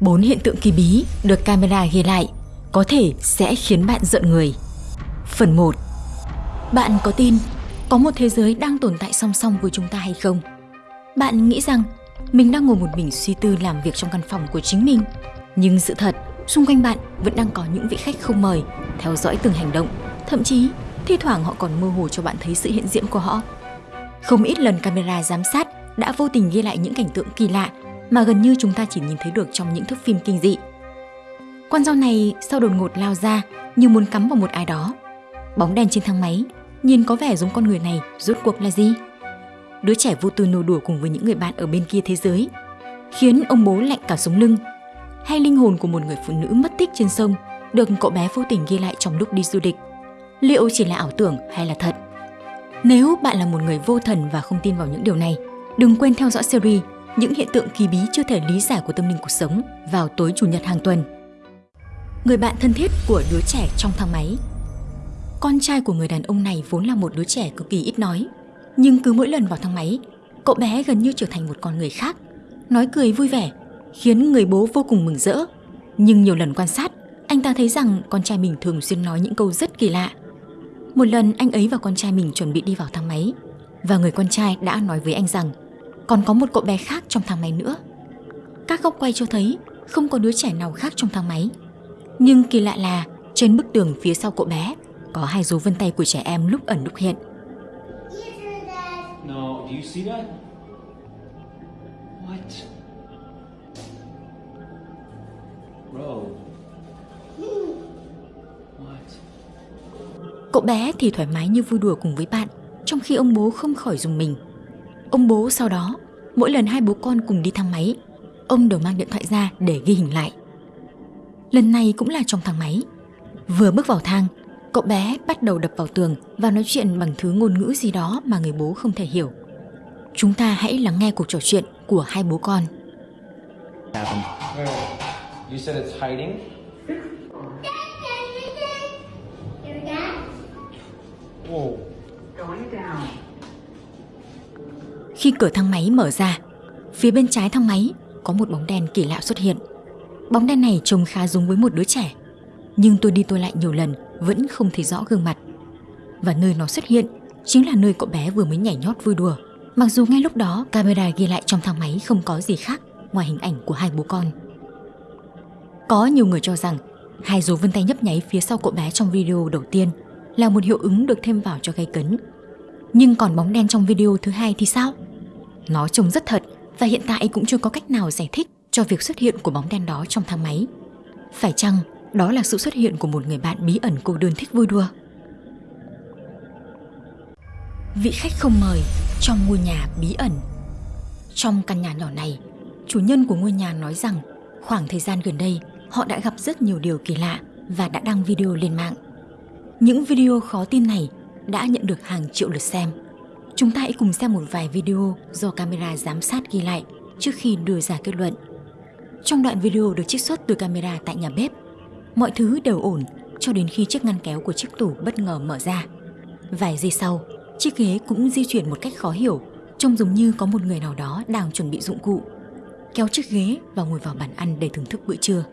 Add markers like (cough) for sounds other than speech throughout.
Bốn hiện tượng kỳ bí được camera ghi lại có thể sẽ khiến bạn giận người. Phần 1. Bạn có tin có một thế giới đang tồn tại song song với chúng ta hay không? Bạn nghĩ rằng mình đang ngồi một mình suy tư làm việc trong căn phòng của chính mình, nhưng sự thật xung quanh bạn vẫn đang có những vị khách không mời theo dõi từng hành động, thậm chí thi thoảng họ còn mơ hồ cho bạn thấy sự hiện diện của họ. Không ít lần camera giám sát đã vô tình ghi lại những cảnh tượng kỳ lạ mà gần như chúng ta chỉ nhìn thấy được trong những thước phim kinh dị. Con dao này sau đột ngột lao ra như muốn cắm vào một ai đó. Bóng đèn trên thang máy, nhìn có vẻ giống con người này rốt cuộc là gì? Đứa trẻ vô tư nô đùa cùng với những người bạn ở bên kia thế giới, khiến ông bố lạnh cả sống lưng. Hay linh hồn của một người phụ nữ mất tích trên sông được cậu bé vô tình ghi lại trong lúc đi du lịch. Liệu chỉ là ảo tưởng hay là thật? Nếu bạn là một người vô thần và không tin vào những điều này, đừng quên theo dõi series những hiện tượng kỳ bí chưa thể lý giải của tâm linh cuộc sống vào tối chủ nhật hàng tuần. Người bạn thân thiết của đứa trẻ trong thang máy Con trai của người đàn ông này vốn là một đứa trẻ cực kỳ ít nói, nhưng cứ mỗi lần vào thang máy, cậu bé gần như trở thành một con người khác, nói cười vui vẻ, khiến người bố vô cùng mừng rỡ. Nhưng nhiều lần quan sát, anh ta thấy rằng con trai mình thường xuyên nói những câu rất kỳ lạ. Một lần anh ấy và con trai mình chuẩn bị đi vào thang máy, và người con trai đã nói với anh rằng còn có một cậu bé khác trong thang máy nữa. Các góc quay cho thấy không có đứa trẻ nào khác trong thang máy. Nhưng kỳ lạ là trên bức tường phía sau cậu bé có hai dấu vân tay của trẻ em lúc ẩn lúc hiện. No, do you see that? What? Bro. What? Cậu bé thì thoải mái như vui đùa cùng với bạn, trong khi ông bố không khỏi dùng mình. Ông bố sau đó, mỗi lần hai bố con cùng đi thang máy, ông đều mang điện thoại ra để ghi hình lại. Lần này cũng là trong thang máy. Vừa bước vào thang, cậu bé bắt đầu đập vào tường và nói chuyện bằng thứ ngôn ngữ gì đó mà người bố không thể hiểu. Chúng ta hãy lắng nghe cuộc trò chuyện của hai bố con. You said it's hiding? Whoa. Khi cửa thang máy mở ra, phía bên trái thang máy có một bóng đèn kỳ lạ xuất hiện. Bóng đen này trông khá giống với một đứa trẻ, nhưng tôi đi tôi lại nhiều lần vẫn không thấy rõ gương mặt. Và nơi nó xuất hiện chính là nơi cậu bé vừa mới nhảy nhót vui đùa. Mặc dù ngay lúc đó camera ghi lại trong thang máy không có gì khác ngoài hình ảnh của hai bố con. Có nhiều người cho rằng hai dấu vân tay nhấp nháy phía sau cậu bé trong video đầu tiên là một hiệu ứng được thêm vào cho gây cấn. Nhưng còn bóng đen trong video thứ hai thì sao? Nó trông rất thật và hiện tại cũng chưa có cách nào giải thích cho việc xuất hiện của bóng đen đó trong thang máy. Phải chăng đó là sự xuất hiện của một người bạn bí ẩn cô đơn thích vui đùa? Vị khách không mời trong ngôi nhà bí ẩn. Trong căn nhà nhỏ này, chủ nhân của ngôi nhà nói rằng khoảng thời gian gần đây họ đã gặp rất nhiều điều kỳ lạ và đã đăng video lên mạng. Những video khó tin này đã nhận được hàng triệu lượt xem. Chúng ta hãy cùng xem một vài video do camera giám sát ghi lại trước khi đưa ra kết luận. Trong đoạn video được trích xuất từ camera tại nhà bếp, mọi thứ đều ổn cho đến khi chiếc ngăn kéo của chiếc tủ bất ngờ mở ra. Vài giây sau, chiếc ghế cũng di chuyển một cách khó hiểu, trông giống như có một người nào đó đang chuẩn bị dụng cụ. Kéo chiếc ghế và ngồi vào bàn ăn để thưởng thức bữa trưa.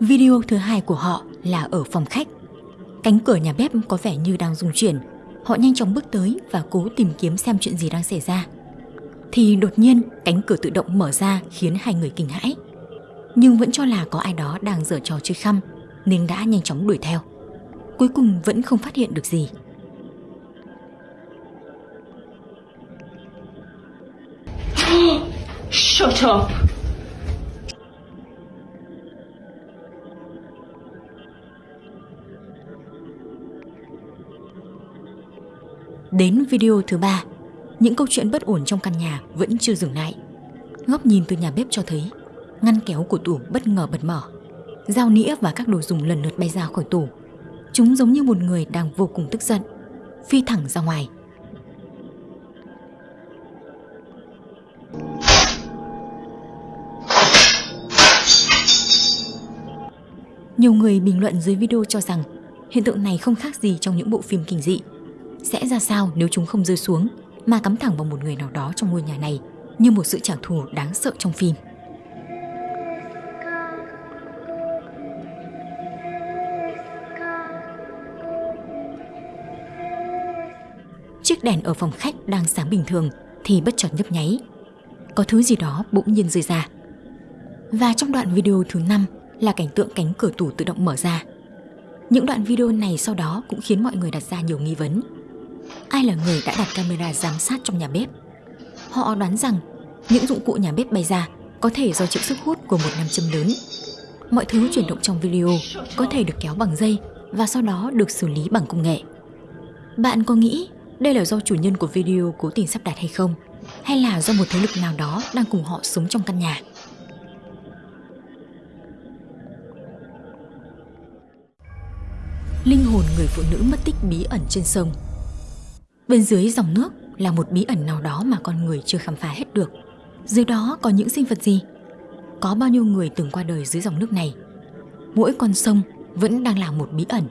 Video thứ hai của họ là ở phòng khách. Cánh cửa nhà bếp có vẻ như đang rung chuyển. Họ nhanh chóng bước tới và cố tìm kiếm xem chuyện gì đang xảy ra. Thì đột nhiên, cánh cửa tự động mở ra, khiến hai người kinh hãi. Nhưng vẫn cho là có ai đó đang giở trò chơi khăm, nên đã nhanh chóng đuổi theo. Cuối cùng vẫn không phát hiện được gì. (gasps) Shut up! Đến video thứ ba, những câu chuyện bất ổn trong căn nhà vẫn chưa dừng lại. Góc nhìn từ nhà bếp cho thấy ngăn kéo của tủ bất ngờ bật mở. Dao nĩa và các đồ dùng lần lượt bay ra khỏi tủ. Chúng giống như một người đang vô cùng tức giận, phi thẳng ra ngoài. Nhiều người bình luận dưới video cho rằng Hiện tượng này không khác gì trong những bộ phim kinh dị. Sẽ ra sao nếu chúng không rơi xuống mà cắm thẳng vào một người nào đó trong ngôi nhà này như một sự trả thù đáng sợ trong phim. Chiếc đèn ở phòng khách đang sáng bình thường thì bất chợt nhấp nháy. Có thứ gì đó bỗng nhiên rơi ra. Và trong đoạn video thứ 5 là cảnh tượng cánh cửa tủ tự động mở ra. Những đoạn video này sau đó cũng khiến mọi người đặt ra nhiều nghi vấn. Ai là người đã đặt camera giám sát trong nhà bếp? Họ đoán rằng những dụng cụ nhà bếp bay ra có thể do chịu sức hút của một nam châm lớn. Mọi thứ chuyển động trong video có thể được kéo bằng dây và sau đó được xử lý bằng công nghệ. Bạn có nghĩ đây là do chủ nhân của video cố tình sắp đặt hay không? Hay là do một thế lực nào đó đang cùng họ sống trong căn nhà? Linh hồn người phụ nữ mất tích bí ẩn trên sông Bên dưới dòng nước là một bí ẩn nào đó mà con người chưa khám phá hết được. Dưới đó có những sinh vật gì? Có bao nhiêu người từng qua đời dưới dòng nước này? Mỗi con sông vẫn đang là một bí ẩn.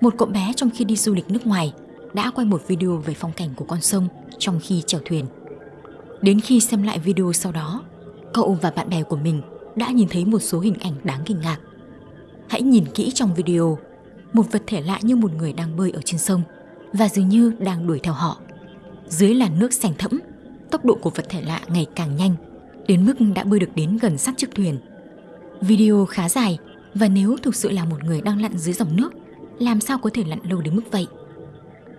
Một cậu bé trong khi đi du lịch nước ngoài đã quay một video về phong cảnh của con sông trong khi chèo thuyền. Đến khi xem lại video sau đó, cậu và bạn bè của mình đã nhìn thấy một số hình ảnh đáng kinh ngạc. Hãy nhìn kỹ trong video, một vật thể lạ như một người đang bơi ở trên sông và dường như đang đuổi theo họ. Dưới làn nước sành thẫm, tốc độ của vật thể lạ ngày càng nhanh, đến mức đã bơi được đến gần sát chiếc thuyền. Video khá dài và nếu thực sự là một người đang lặn dưới dòng nước, làm sao có thể lặn lâu đến mức vậy?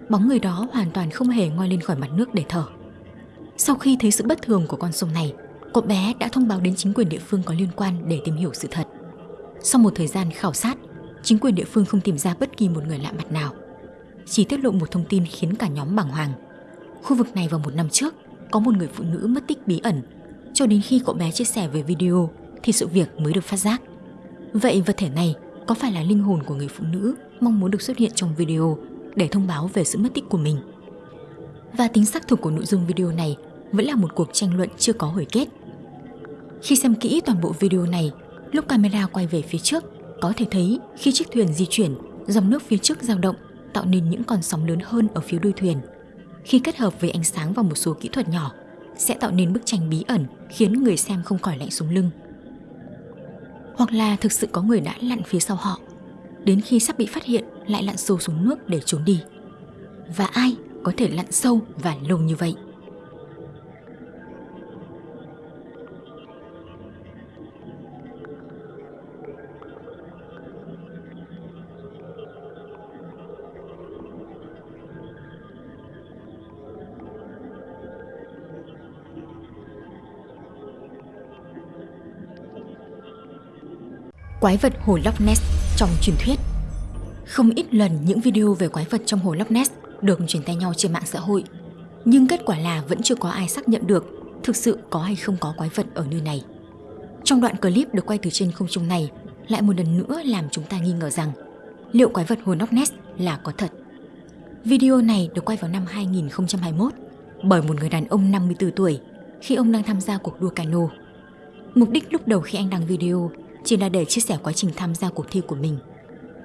Bóng người đó hoàn toàn không hề ngoi lên khỏi mặt nước để thở. Sau khi thấy sự bất thường của con sông này, cậu bé đã thông báo đến chính quyền địa phương có liên quan để tìm hiểu sự thật. Sau một thời gian khảo sát, chính quyền địa phương không tìm ra bất kỳ một người lạ mặt nào. Chỉ tiết lộ một thông tin khiến cả nhóm bàng hoàng. Khu vực này vào một năm trước, có một người phụ nữ mất tích bí ẩn. Cho đến khi cậu bé chia sẻ về video thì sự việc mới được phát giác. Vậy vật thể này có phải là linh hồn của người phụ nữ mong muốn được xuất hiện trong video để thông báo về sự mất tích của mình? Và tính xác thực của nội dung video này vẫn là một cuộc tranh luận chưa có hồi kết. Khi xem kỹ toàn bộ video này, lúc camera quay về phía trước, có thể thấy khi chiếc thuyền di chuyển, dòng nước phía trước dao động tạo nên những con sóng lớn hơn ở phía đuôi thuyền. Khi kết hợp với ánh sáng và một số kỹ thuật nhỏ, sẽ tạo nên bức tranh bí ẩn khiến người xem không khỏi lạnh xuống lưng. Hoặc là thực sự có người đã lặn phía sau họ, đến khi sắp bị phát hiện lại lặn sâu xuống nước để trốn đi. Và ai có thể lặn sâu và lâu như vậy? Quái vật hồ Loch Ness trong truyền thuyết Không ít lần những video về quái vật trong hồ Loch Ness được truyền tay nhau trên mạng xã hội. Nhưng kết quả là vẫn chưa có ai xác nhận được thực sự có hay không có quái vật ở nơi này. Trong đoạn clip được quay từ trên không trung này, lại một lần nữa làm chúng ta nghi ngờ rằng liệu quái vật hồ Loch Ness là có thật. Video này được quay vào năm 2021 bởi một người đàn ông 54 tuổi khi ông đang tham gia cuộc đua cano. Mục đích lúc đầu khi anh đăng video chỉ là để chia sẻ quá trình tham gia cuộc thi của mình.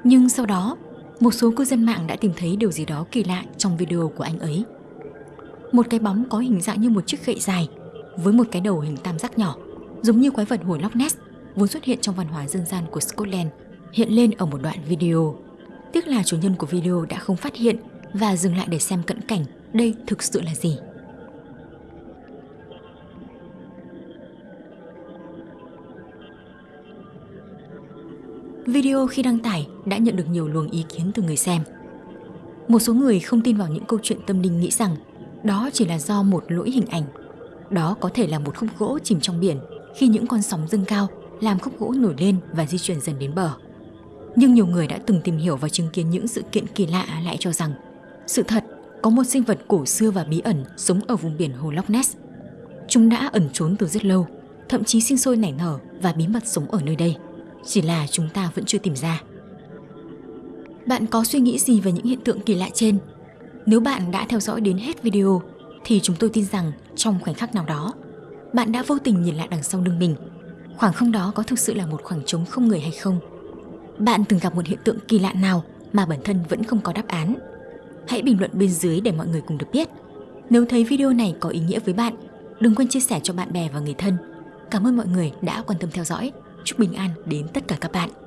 Nhưng sau đó, một số cư dân mạng đã tìm thấy điều gì đó kỳ lạ trong video của anh ấy. Một cái bóng có hình dạng như một chiếc gậy dài với một cái đầu hình tam giác nhỏ, giống như quái vật hồ Loch Ness vốn xuất hiện trong văn hóa dân gian của Scotland, hiện lên ở một đoạn video. Tiếc là chủ nhân của video đã không phát hiện và dừng lại để xem cận cảnh đây thực sự là gì. Video khi đăng tải đã nhận được nhiều luồng ý kiến từ người xem. Một số người không tin vào những câu chuyện tâm linh nghĩ rằng đó chỉ là do một lỗi hình ảnh. Đó có thể là một khúc gỗ chìm trong biển khi những con sóng dâng cao làm khúc gỗ nổi lên và di chuyển dần đến bờ. Nhưng nhiều người đã từng tìm hiểu và chứng kiến những sự kiện kỳ lạ lại cho rằng sự thật có một sinh vật cổ xưa và bí ẩn sống ở vùng biển hồ Loch Ness. Chúng đã ẩn trốn từ rất lâu, thậm chí sinh sôi nảy nở và bí mật sống ở nơi đây chỉ là chúng ta vẫn chưa tìm ra. Bạn có suy nghĩ gì về những hiện tượng kỳ lạ trên? Nếu bạn đã theo dõi đến hết video thì chúng tôi tin rằng trong khoảnh khắc nào đó, bạn đã vô tình nhìn lại đằng sau lưng mình. Khoảng không đó có thực sự là một khoảng trống không người hay không? Bạn từng gặp một hiện tượng kỳ lạ nào mà bản thân vẫn không có đáp án. Hãy bình luận bên dưới để mọi người cùng được biết. Nếu thấy video này có ý nghĩa với bạn, đừng quên chia sẻ cho bạn bè và người thân. Cảm ơn mọi người đã quan tâm theo dõi. Chúc bình an đến tất cả các bạn.